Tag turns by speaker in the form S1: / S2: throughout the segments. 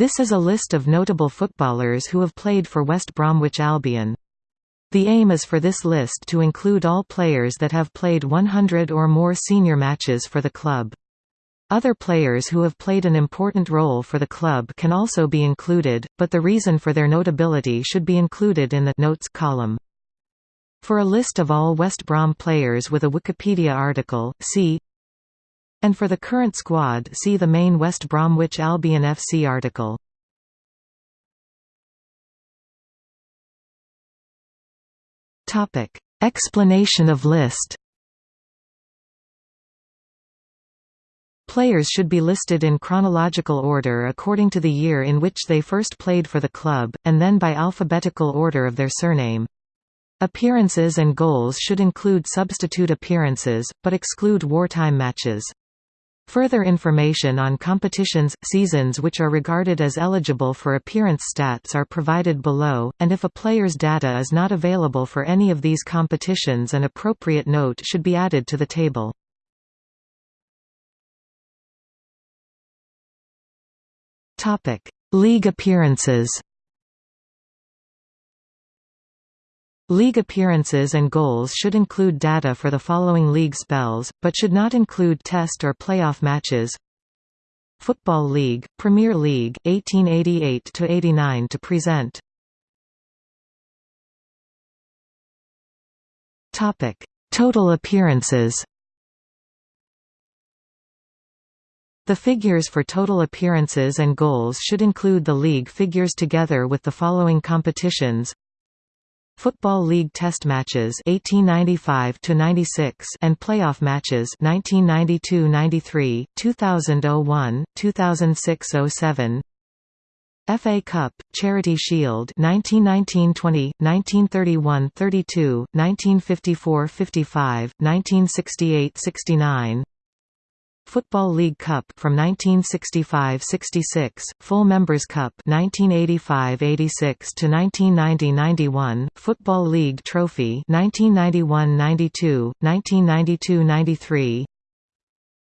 S1: This is a list of notable footballers who have played for West Bromwich Albion. The aim is for this list to include all players that have played 100 or more senior matches for the club. Other players who have played an important role for the club can also be included, but the reason for their notability should be included in the notes column. For a list of all West Brom players with a Wikipedia article, see and for the current squad see the main West Bromwich Albion FC article. Explanation of list Players should be listed in chronological order according to the year in which they first played for the club, and then by alphabetical order of their surname. Appearances and goals should include substitute appearances, but exclude wartime matches. Further information on competitions, seasons which are regarded as eligible for appearance stats are provided below, and if a player's data is not available for any of these competitions an appropriate note should be added to the table. League appearances League appearances and goals should include data for the following league spells, but should not include test or playoff matches. Football League, Premier League, 1888 to 89 to present. Topic: Total appearances The figures for total appearances and goals should include the league figures together with the following competitions Football League Test matches 1895 to 96 and playoff matches 1992-93, 2001, 2006-07. FA Cup, Charity Shield 1919-20, 1931-32, 1954-55, 1968-69 Football League Cup from 1965–66, Full Members Cup 1985–86 to 1990–91, Football League Trophy 1991–92, 1992–93.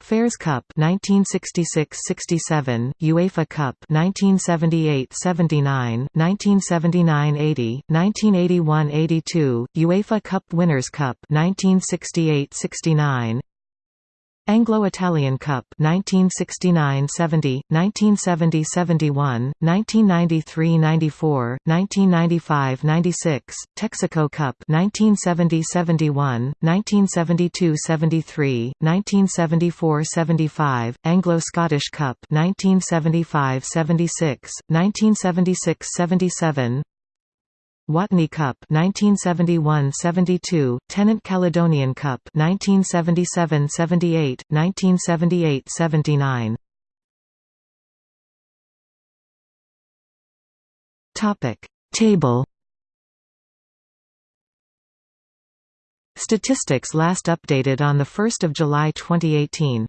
S1: Fairs Cup 1966–67, UEFA Cup 1978–79, 1979–80, 1981–82, UEFA Cup Winners' Cup 1968–69. Anglo-Italian Cup 1969–70, 1970–71, 1993–94, 1995–96, Texaco Cup 1970–71, 1972–73, 1974–75, Anglo-Scottish Cup 1975–76, 1976–77, Watney Cup 1971-72, Tennent Caledonian Cup 1977-78, 1978-79. Topic Table Statistics last updated on the 1st of July 2018